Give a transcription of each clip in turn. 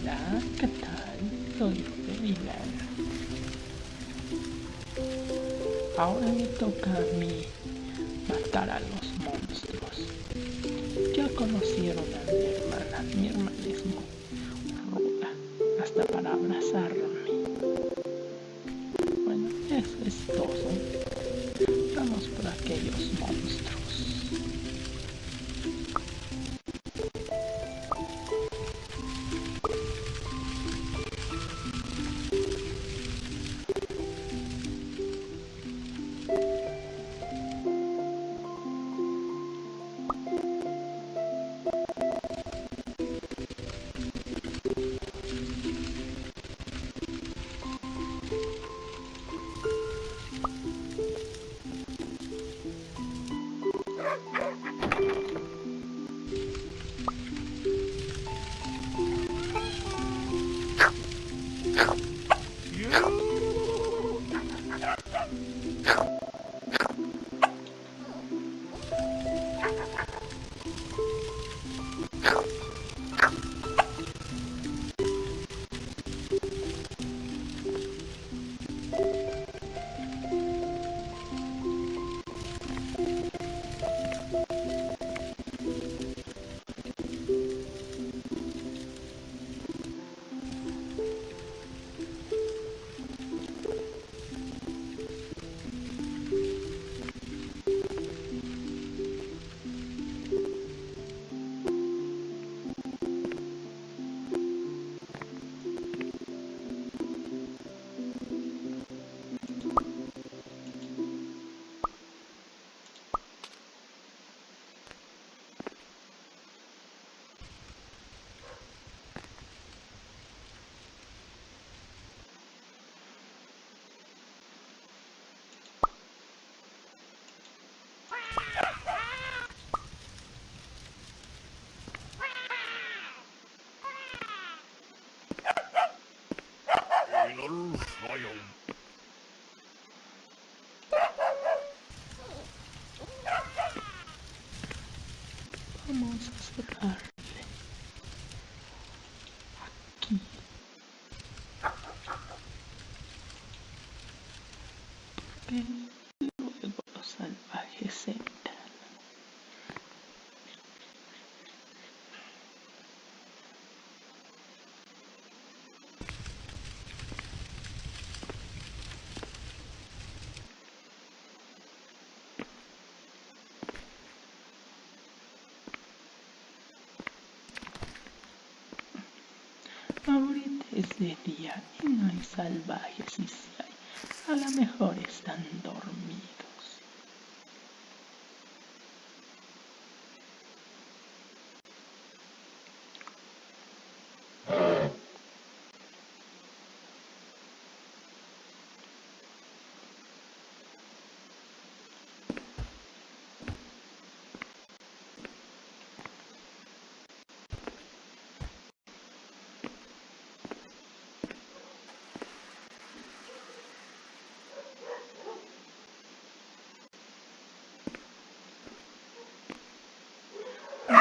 Hola, ¿qué tal? Soy Milan. Ahora me toca a mí matar a los monstruos. Ya conocieron a mi hermana. Mi hermana es muy Vamos a cerrarle aquí. Porque luego los Ahorita es de día y no hay salvajes y si hay, a lo mejor están dormidos.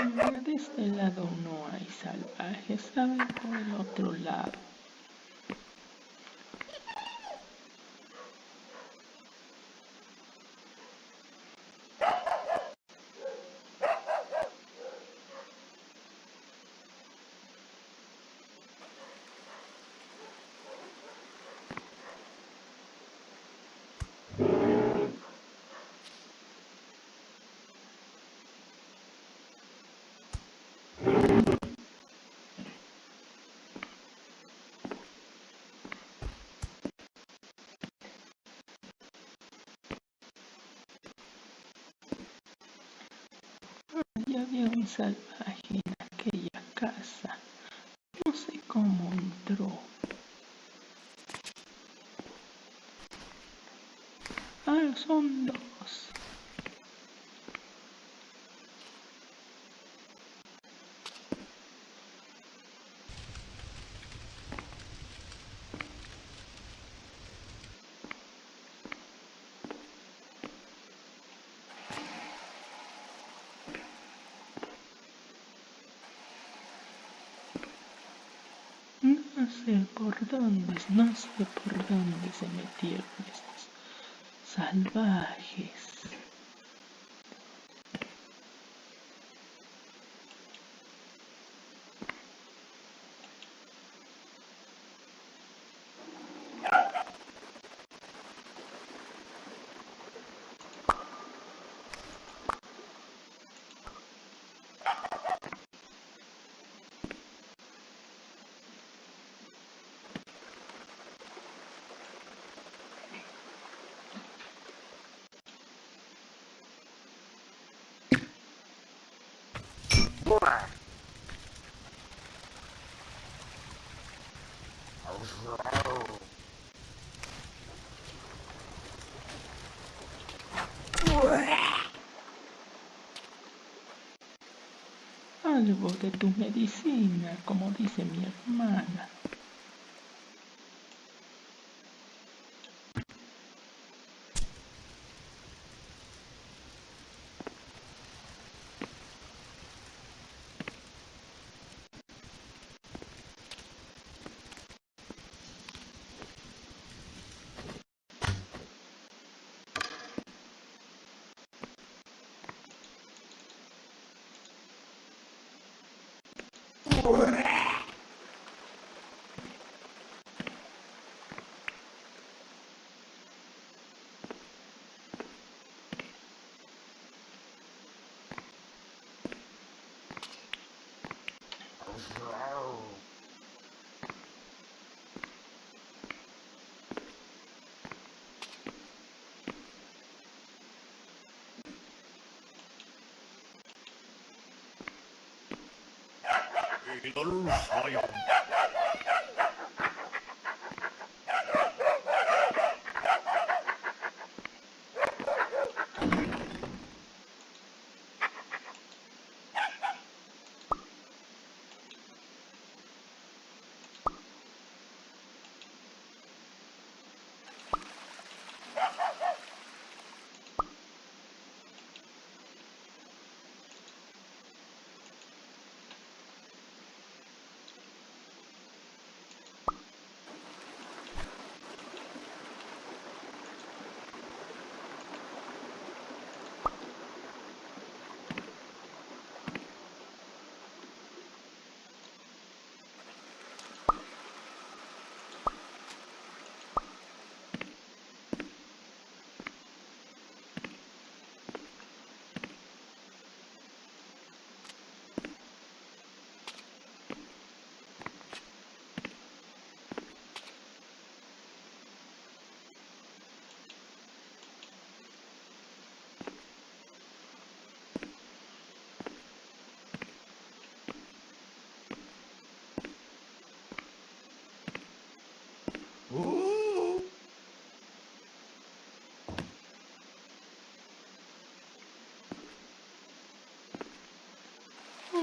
De este lado no hay salvajes, ver por el otro lado. Ya había un salvaje en aquella casa. No sé cómo entró. Ah, son sé por dónde, no sé por dónde se metieron estos salvajes. Algo de tu medicina, como dice mi hermana. Kita 远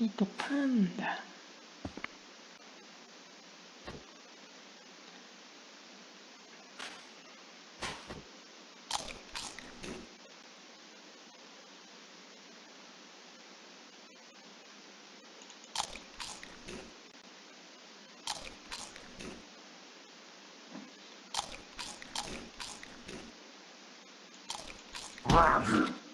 little panda. Roger.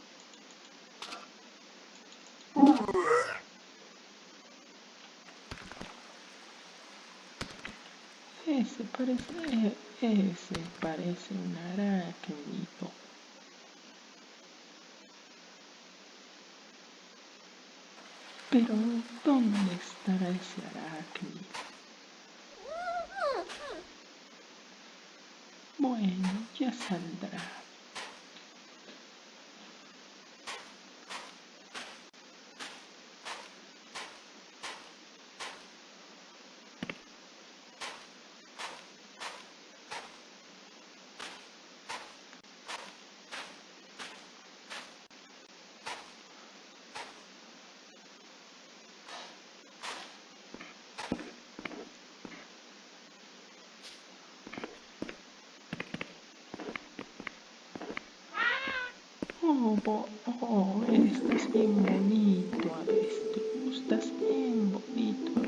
Parece, ese parece un arácnido. Pero, ¿dónde estará ese arácnido? Bueno, ya saldrá. Oh, oh, estás bien bonito, avestruz, estás bien bonito,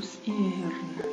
luz eterna.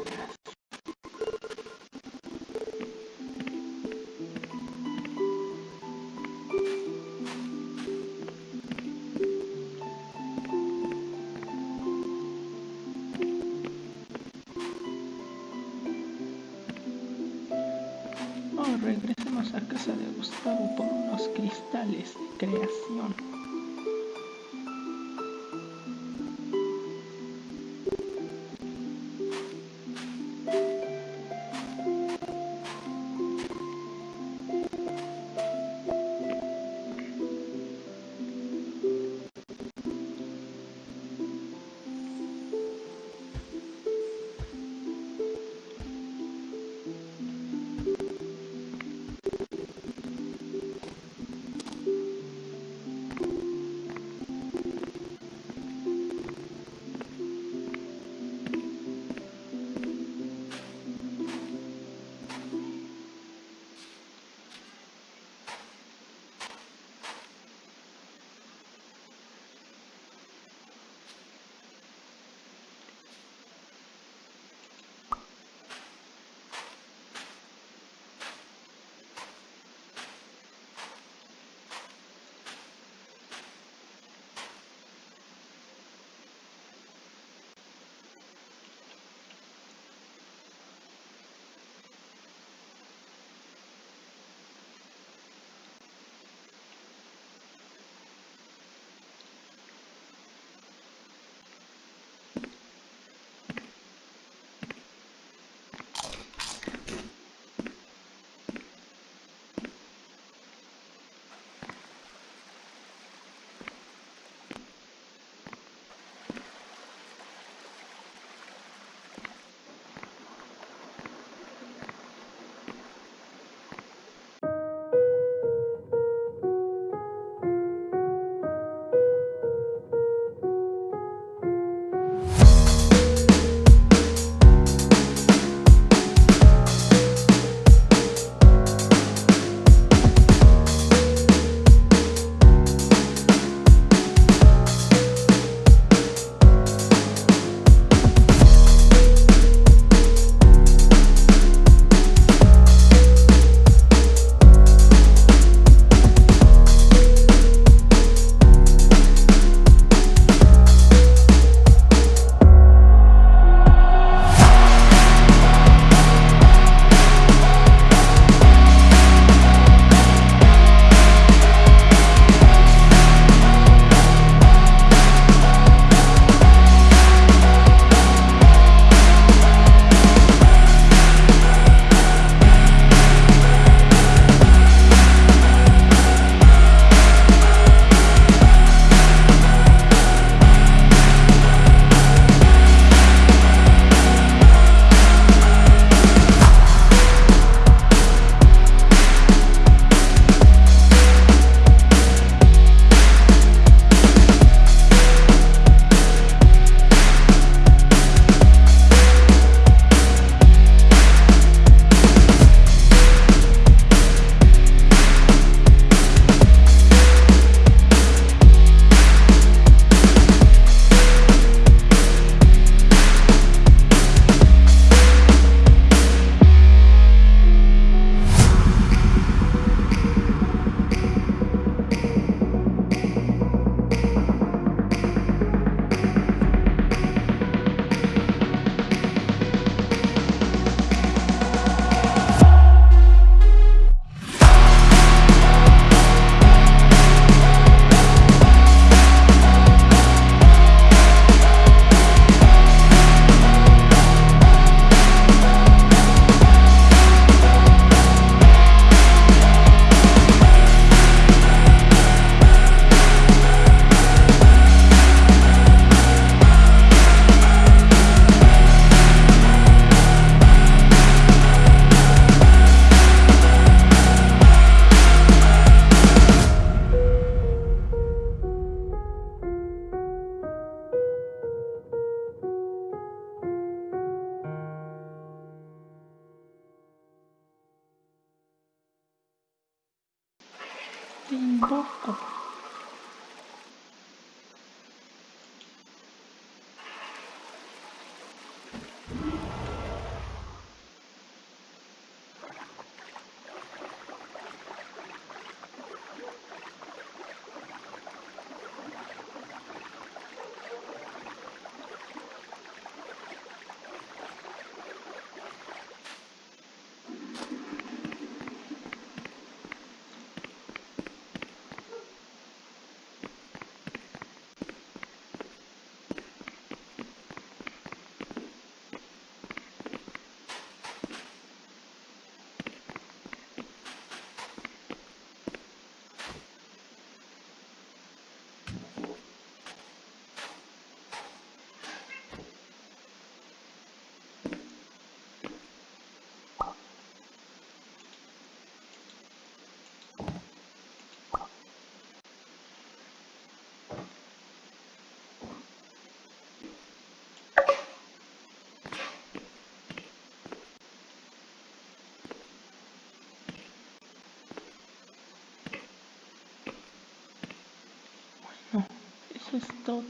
Es todo.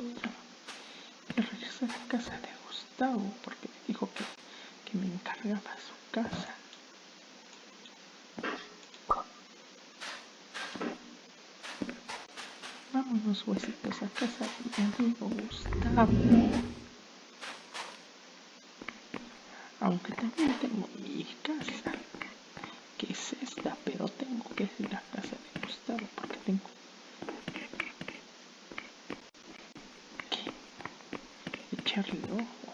Ya regresé a la casa de Gustavo porque me dijo que, que me encargaba su casa. Vámonos, huesitos, a casa de mi amigo Gustavo. Aunque también tengo mi casa, que es esta, pero tengo que ir a casa de Gustavo porque tengo que echarle ojo.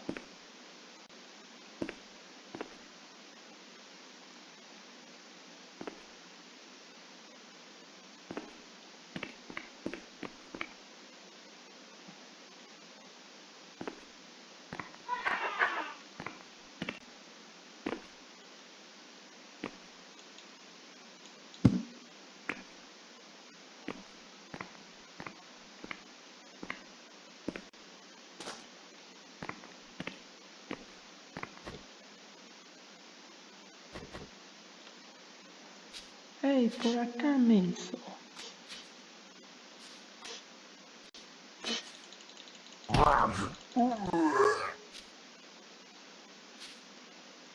Hey, por acá, menso.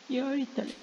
Y ahorita le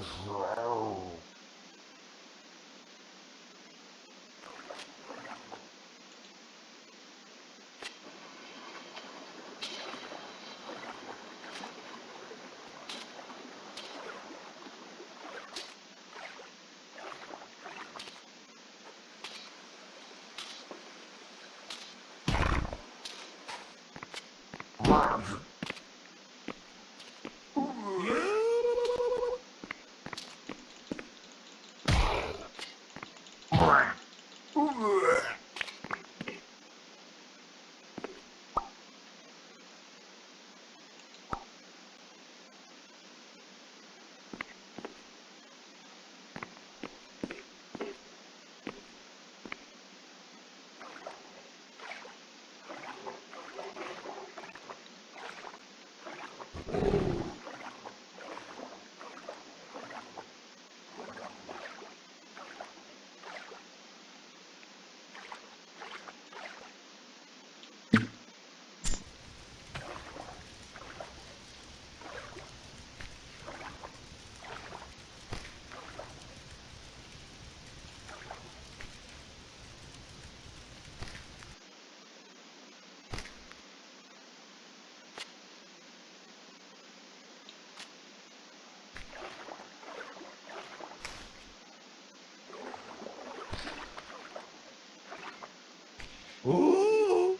grow. Wow. Ooh.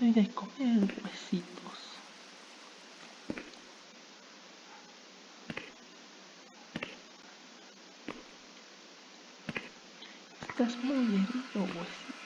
Doy de comer huesitos. Estás muy herido, huesitos.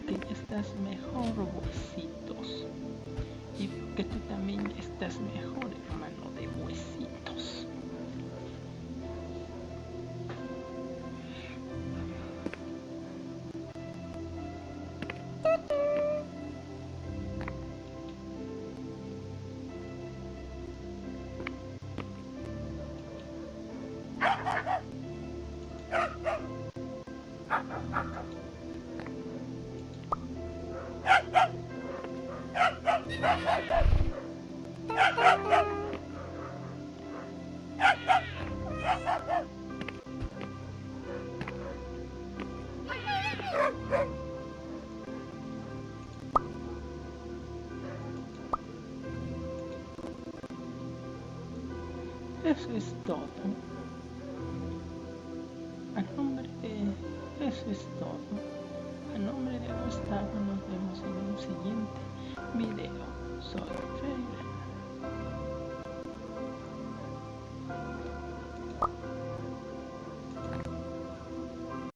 Que estás mejor, huesitos. Y que tú también estás mejor, todo. A nombre de... Eso es todo. A nombre de Gustavo nos vemos en un siguiente video. Soy